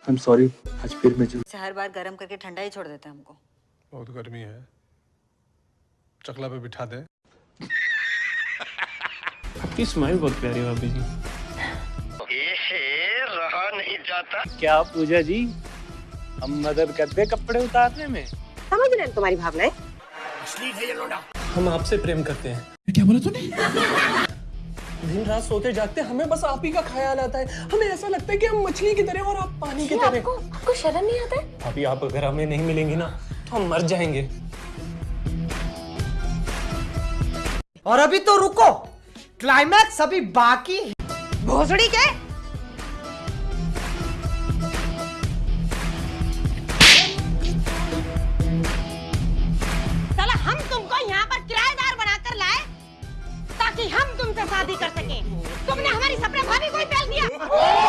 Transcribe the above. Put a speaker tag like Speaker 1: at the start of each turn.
Speaker 1: I am sorry आज फिर मैं जो
Speaker 2: हर बार गर्म करके ठंडा ही छोड़ देते हैं हमको।
Speaker 3: बहुत गर्मी है। चकला पे बिठा दे।
Speaker 4: आपकी स्माइल बहुत प्यारी है भाभी जी।
Speaker 5: क्या पूजा जी हम मदद करते कपड़े उतारने में? समझ
Speaker 6: रहे हैं तुम्हारी भावनाएँ।
Speaker 7: हम आपसे प्रेम करते हैं। क्या बोला तूने? दिन रात सोते जागते हमें बस आप ही का ख्याल आता है। हमें ऐसा लगता है कि हम मछली की तरह और आप पानी की तरह। आपको
Speaker 8: आपको शर्म नहीं आता है?
Speaker 7: अभी आप अगर हमें नहीं मिलेंगे ना तो हम मर जाएँगे।
Speaker 9: और अभी तो रुको क्लाइमैक्स अभी बाकी है।
Speaker 8: भोसड़ी के से शादी कर सके। तुमने हमारी सपना भाभी को ही फैल दिया।